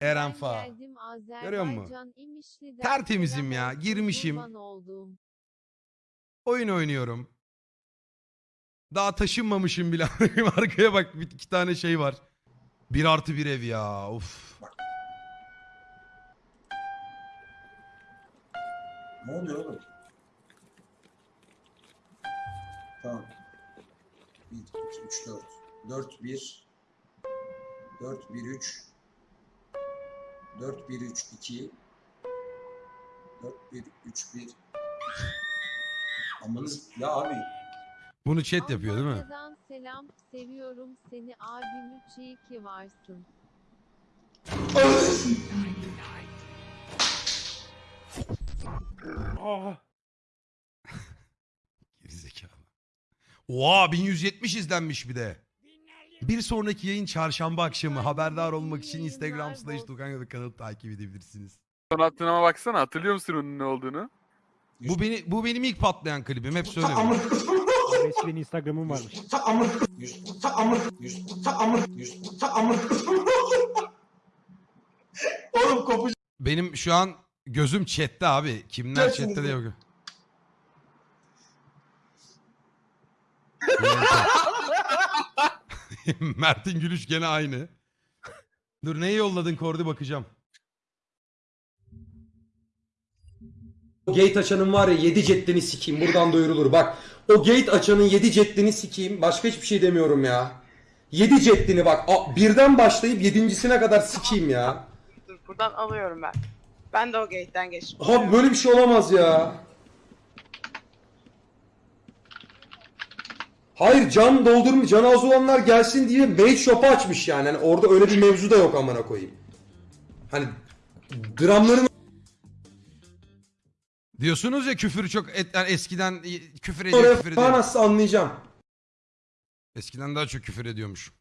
Eren Fa. geldim Görüyor musun? Azerbaycan İmişli'den Tertemizim ya, girmişim. kurban olduğum. Oyun oynuyorum. Daha taşınmamışım bile. Arkaya bak bir iki tane şey var. Bir artı bir ev ya. Of. Ne oluyor oğlum? Tamam. 1, 2, 3, 4. 4, 1. 4, 1, 3. 4, 1, 3, 2. 4, 1, 3, 1. Amanız ya abi. Bunu chat yapıyor değil mi? Almanya'dan selam seviyorum seni abim 3 iyi ki varsın. Gerizekalı. Oha 1170 izlenmiş bir de. Bir sonraki yayın çarşamba akşamı. Haberdar olmak için Instagram slash Tukan kanalı takip edebilirsiniz. Son attığına baksana hatırlıyor musun onun ne olduğunu? Bu beni bu benim ilk patlayan klibim. Hep söylüyorum. Resmen Instagram'ım varmış. Yüz, amır, yüz, amır, yüz, amır. Oğlum kopuş. Benim şu an gözüm chatte abi. Kimler chatte de yok. Mert'in gülüş gene aynı. Dur neyi yolladın Kordi bakacağım. O gate açanın var ya 7 ceddini sikeyim. Buradan duyurulur. Bak o gate açanın 7 ceddini sikeyim. Başka hiçbir şey demiyorum ya. 7 ceddini bak. a- birden başlayıp yedincisine kadar sikeyim ya. Dur buradan alıyorum ben. Ben de o gate'den geçtim. Abi böyle bir şey olamaz ya. Hayır can doldurmuş, can az olanlar gelsin diye mage shop'u açmış yani. Hani orada öyle bir mevzu da yok amına koyayım. Hani dramların Diyorsunuz ya küfür çok et, yani eskiden küfür ediyor oraya küfür falan ediyor. nasıl anlayacağım. Eskiden daha çok küfür ediyormuş.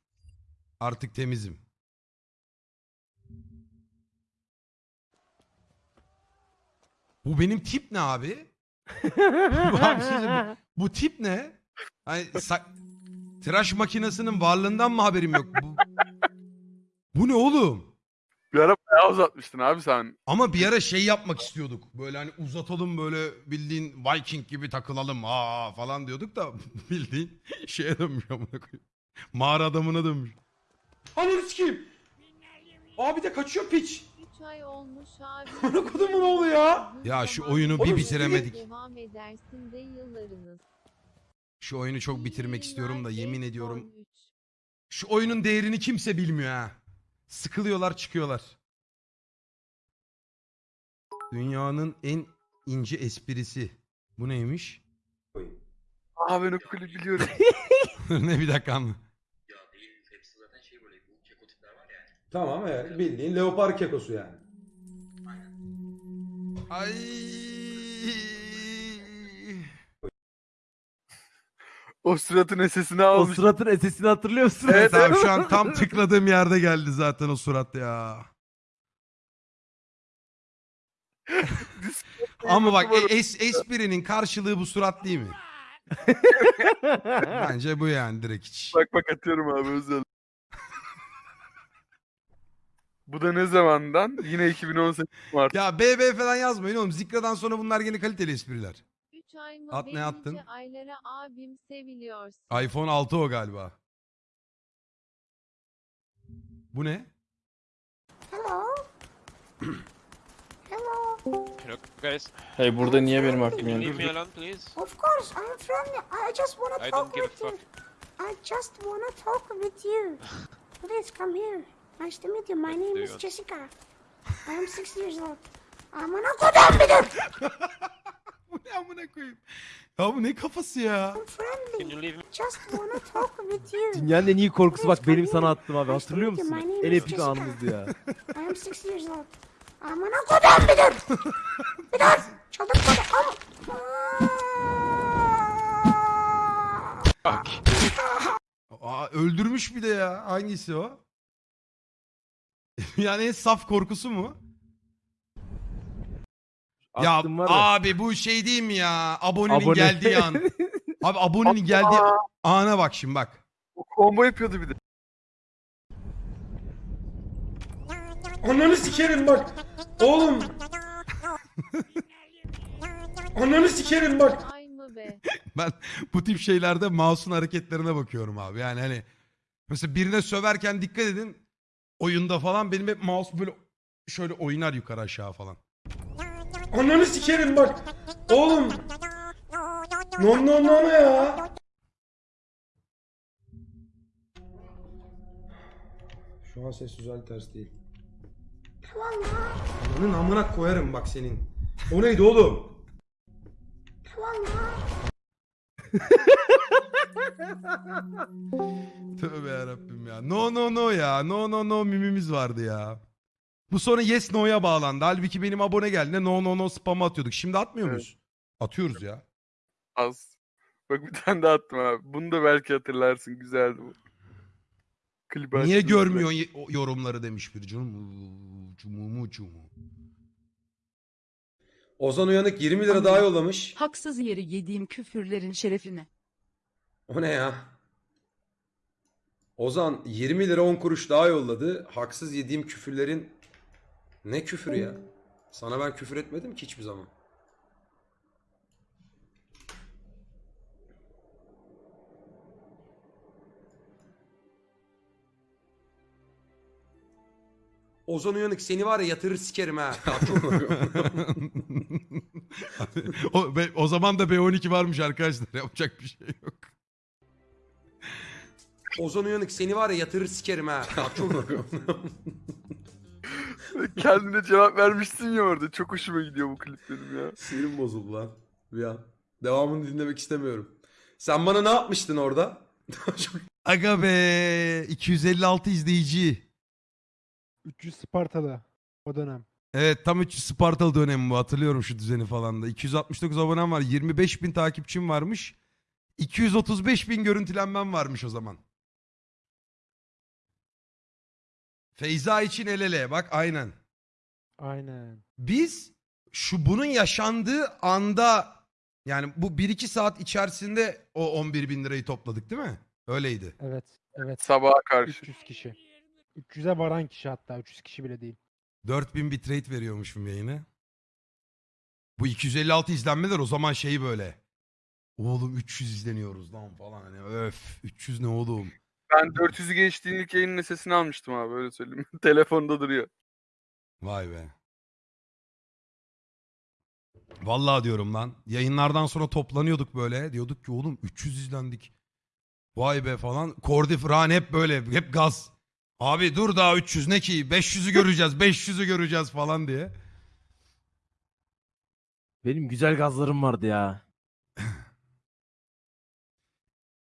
Artık temizim. Bu benim tip ne abi? bu, abi siz- bu, bu tip ne? Hani sa- tıraş makinesinin varlığından mı haberim yok? Bu, bu ne oğlum? Bir ara bayağı uzatmıştın abi sen. Ama bir ara şey yapmak istiyorduk. Böyle hani uzatalım böyle bildiğin Viking gibi takılalım aa falan diyorduk da bildiğin şeye dönmüş amına koyayım. Mağara adamına dönmüş. Ananı sikeyim. Abi de kaçıyor piç. 3 ay olmuş abi. Amına kodumun oğlu ya. Ya şu oyunu bir Oğlum, bitiremedik. Devam edersin de yıllarınız. Şu oyunu çok bitirmek istiyorum da yemin ediyorum. F13. Şu oyunun değerini kimse bilmiyor ha. Sıkılıyorlar çıkıyorlar. Dünyanın en ince esprisi. Bu neymiş? Aa ben o kulübü biliyorum. ne bir dakika anla. Tamam evet bildiğin leopar kekosu yani. Ay. O suratın sesini O almış. suratın sesini hatırlıyor musun? Evet abi şu an tam tıkladığım yerde geldi zaten o surat ya. Ama bak e- es, esprinin karşılığı bu surat değil mi? Bence bu yani direkt hiç. Bak bak atıyorum abi özel. Bu da ne zamandan? Yine 2018 Mart. Ya BB falan yazmayın oğlum. Zikra'dan sonra bunlar yine kaliteli espriler. 3 ay mı At ne attın? aylara abim seviliyorsun. iPhone 6 o galiba. Bu ne? Hello guys. Hey burada niye benim aklım yandı? leave me alone please? Of course, I'm friendly. I just wanna I talk don't give a with you. fuck. I just wanna talk with you. Please come here. Nice to meet you. My name is. Jessica. I am six years old. Go down with it. Bu ne amına koyayım? Ya bu ne kafası ya? Can you leave me? Just wanna talk with you. Dünyanın en iyi korkusu bak benim sana attım abi hatırlıyor musun? En epik anımızdı ya. I am six years old. Go down with it. Bir daha. Çıldırtmadı. Ama. Aa, öldürmüş bir de ya. Hangisi o? yani en saf korkusu mu? Ya var ya. abi bu şey değil mi ya? Abonenin Abone. geldiği an. Abi abonenin geldiği ana bak şimdi bak. O combo yapıyordu bir de. Ananı sikerim bak. Oğlum. Ananı sikerim bak. Ay mı be? Ben bu tip şeylerde mouse'un hareketlerine bakıyorum abi. Yani hani mesela birine söverken dikkat edin. Oyunda falan benim hep mouse böyle şöyle oynar yukarı aşağı falan. Ananı sikerim bak. Oğlum. No no no no ya. Şu an ses güzel ters değil. Ananın amına koyarım bak senin. O neydi oğlum? Tövbe yarabbim ya. No no no ya. No no no mimimiz vardı ya. Bu sonra yes no'ya bağlandı. Halbuki benim abone geldiğinde no no no spam atıyorduk. Şimdi atmıyor Evet. muyuz? Atıyoruz ya. Az. Bak bir tane daha attım abi. Bunu da belki hatırlarsın. Güzeldi bu. Klibi Niye açtığımızda. görmüyorsun ye- o yorumları demiş bir canım. Cumumu cumu. Ozan Uyanık 20 lira daha yollamış. Haksız yere yediğim küfürlerin şerefine. O ne ya? Ozan 20 lira 10 kuruş daha yolladı. Haksız yediğim küfürlerin ne küfür ya? Sana ben küfür etmedim ki hiçbir zaman. Ozan Uyanık seni var ya yatırır sikerim ha. o, be- o zaman da B12 varmış arkadaşlar. Yapacak bir şey yok. Ozan Uyanık seni var ya yatırır sikerim ha. Kendine cevap vermişsin ya orada. Çok hoşuma gidiyor bu klip benim ya. Sinirim bozuldu lan bir an. Devamını dinlemek istemiyorum. Sen bana ne yapmıştın orada? Aga be 256 izleyici. 300 Spartalı o dönem. Evet tam 300 Spartalı dönemi bu hatırlıyorum şu düzeni falan da. 269 abonem var 25 bin takipçim varmış. 235 bin görüntülenmem varmış o zaman. Feyza için el ele bak aynen. Aynen. Biz şu bunun yaşandığı anda yani bu 1-2 saat içerisinde o 11 bin lirayı topladık değil mi? Öyleydi. Evet. Evet. Sabaha karşı. 300 kişi. 300'e varan kişi hatta. 300 kişi bile değil. 4000 bitrate veriyormuşum yayını. Bu 256 izlenmeler o zaman şey böyle. Oğlum 300 izleniyoruz lan falan hani öf 300 ne oğlum. Ben 400'ü geçtiğin ilk yayının sesini almıştım abi öyle söyleyeyim. Telefonda duruyor. Vay be. Vallahi diyorum lan. Yayınlardan sonra toplanıyorduk böyle. Diyorduk ki oğlum 300 izlendik. Vay be falan. Kordi Fırhan hep böyle. Hep gaz. Abi dur daha 300 ne ki? 500'ü göreceğiz. 500'ü göreceğiz falan diye. Benim güzel gazlarım vardı ya.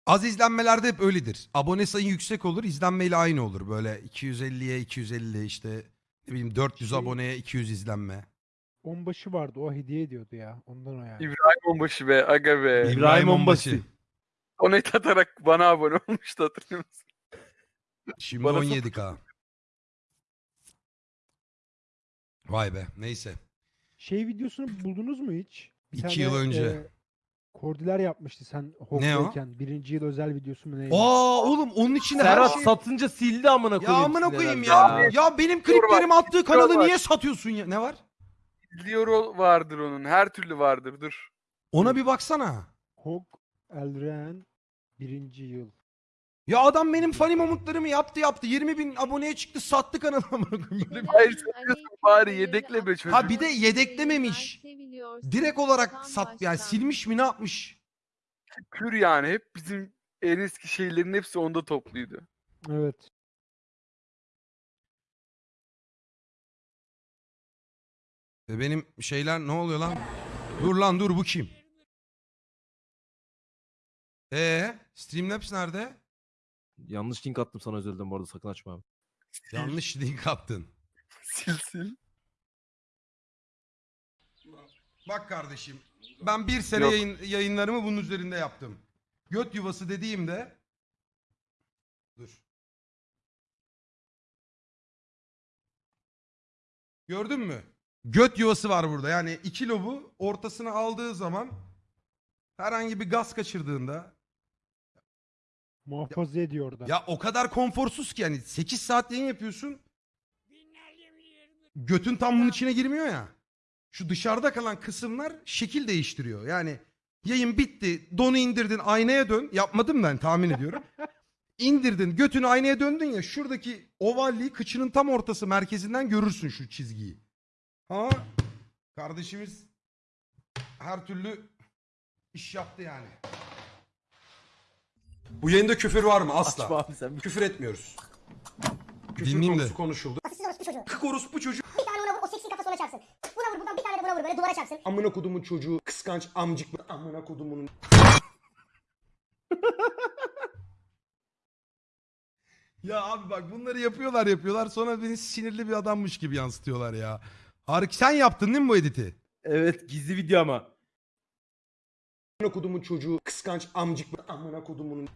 Az izlenmelerde hep öyledir. Abone sayın yüksek olur, izlenmeyle aynı olur. Böyle 250'ye 250 işte ne bileyim 400 Şey- aboneye 200 izlenme. Onbaşı vardı. O hediye ediyordu ya. Ondan o yani. İbrahim Onbaşı be aga be. İbrahim Onbaşı. Donate atarak bana abone olmuştu hatırlıyor musun? Şimdi Bana 17k. Vay be neyse. Şey videosunu buldunuz mu hiç? Bir İki yıl önce. Kordiler yapmıştı sen? Hawk'tayken. Birinci yıl özel videosu mu neydi? Aa oğlum onun içinde her Serhat şey... satınca sildi amına Ya koyayım. amına koyayım herhalde ya. Ya benim kliplerimi attığı kanalı var. niye satıyorsun ya? Ne var? Lioro vardır onun. Her türlü vardır. Dur. Ona bir baksana. Hawk Elren birinci yıl. Ya adam benim funny momentlarımı yaptı yaptı. 20 bin aboneye çıktı sattı kanalı. Böyle bir- Hayır, satıyorsun bari, yedekle be çocuk. Ha bir de yedeklememiş. Direkt olarak sat yani silmiş mi ne yapmış? Kür yani. Hep bizim en eski şeylerin hepsi onda topluydu. Evet. E Benim şeyler ne oluyor lan? Dur lan dur bu kim? Ee, Streamlabs nerede? Yanlış link attım sana özelden bu arada sakın açma abi. Yanlış link attın. Sil sil. Bak kardeşim ben bir sene Yok. yayın, yayınlarımı bunun üzerinde yaptım. Göt yuvası dediğimde dur. Gördün mü? Göt yuvası var burada. Yani iki lobu ortasına aldığı zaman herhangi bir gaz kaçırdığında Muhafaza ediyor orada. ya o kadar konforsuz ki yani 8 saat yayın yapıyorsun. götün tam bunun içine girmiyor ya. Şu dışarıda kalan kısımlar şekil değiştiriyor. Yani yayın bitti. Donu indirdin aynaya dön. Yapmadım ben tahmin ediyorum. İndirdin götünü aynaya döndün ya şuradaki ovalliği kıçının tam ortası merkezinden görürsün şu çizgiyi. Ama kardeşimiz her türlü iş yaptı yani. Bu yayında küfür var mı? Asla. Açma abi sen. Küfür etmiyoruz. Küfür Dinleyeyim de. konusu konuşuldu. Siz orospu çocuğu. Kık orospu çocuğu. Bir tane ona vur, o seksi kafası ona çarpsın. Buna vur buradan bir tane de buna vur böyle duvara çarpsın. Amına kodumun çocuğu. Kıskanç amcık. Amına kodumun. Ya abi bak bunları yapıyorlar yapıyorlar sonra beni sinirli bir adammış gibi yansıtıyorlar ya. Harik sen yaptın değil mi bu editi? Evet gizli video ama. Amına kodumun çocuğu. Kıskanç amcık. Amına kodumun.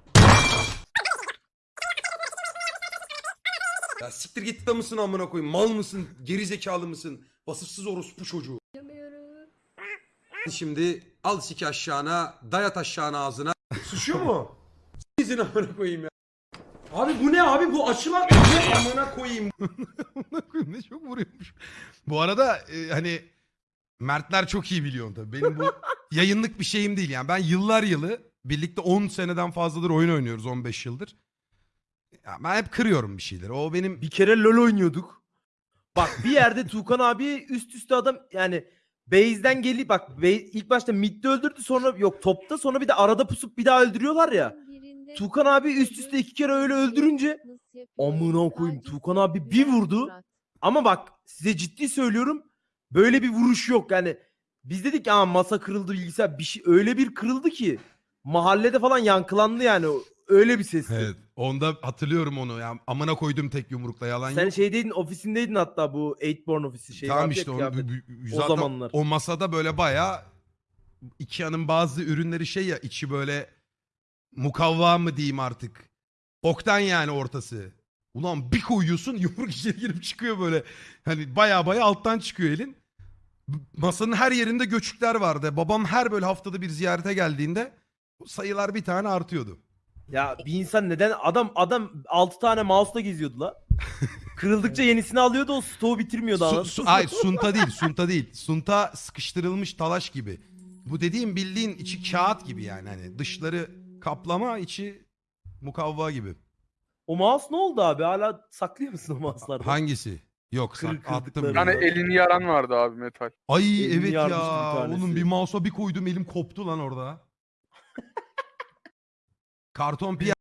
Ya siktir git de mısın amına koyayım? Mal mısın? Geri zekalı mısın? Vasıfsız orospu çocuğu. Şimdi al siki aşağına, dayat aşağına ağzına. Suçuyor mu? Sizin amına koyayım ya. Abi bu ne abi? Bu açılan ne amına koyayım? Amına koyayım ne çok vuruyormuş. Bu arada e, hani Mertler çok iyi biliyor tabii. Benim bu yayınlık bir şeyim değil yani. Ben yıllar yılı birlikte 10 seneden fazladır oyun oynuyoruz 15 yıldır. Ya ben hep kırıyorum bir şeyleri. O benim Bir kere LoL oynuyorduk. Bak bir yerde Tuğkan abi üst üste adam yani base'den geli bak base, ilk başta midde öldürdü sonra yok topta sonra bir de arada pusup bir daha öldürüyorlar ya. Tuğkan abi üst üste iki kere öyle öldürünce amına koyayım Tuğkan abi bir vurdu. Ama bak size ciddi söylüyorum böyle bir vuruş yok yani. Biz dedik ya masa kırıldı bilgisayar bir şey öyle bir kırıldı ki mahallede falan yankılandı yani öyle bir sesti. evet, onda hatırlıyorum onu. Ya amına koydum tek yumrukla yalan Sen yok. şeydeydin ofisindeydin hatta bu Eightborn ofisi şey tamam vardı ya işte onu, kıyafet. bu- O zaten zamanlar. o masada böyle bayağı Ikea'nın bazı ürünleri şey ya içi böyle mukavva mı diyeyim artık. Oktan yani ortası. Ulan bir koyuyorsun yumruk içeri girip çıkıyor böyle. Hani baya baya alttan çıkıyor elin. Masanın her yerinde göçükler vardı. Babam her böyle haftada bir ziyarete geldiğinde sayılar bir tane artıyordu. Ya bir insan neden adam adam 6 tane mouse'la geziyordu la. Kırıldıkça yenisini alıyordu o stoğu bitirmiyordu Su, su, hayır sunta değil sunta değil. Sunta sıkıştırılmış talaş gibi. Bu dediğim bildiğin içi kağıt gibi yani. Hani dışları kaplama içi mukavva gibi. O mouse ne oldu abi? Hala saklıyor musun o mouse'ları? Hangisi? Yok Kır- sak- attım. kırdıkları. Bir tane elini yaran vardı abi metal. Ay elini evet yarmıştı bir ya. tanesi. Oğlum bir mouse'a bir koydum elim koptu lan orada. Karton piyer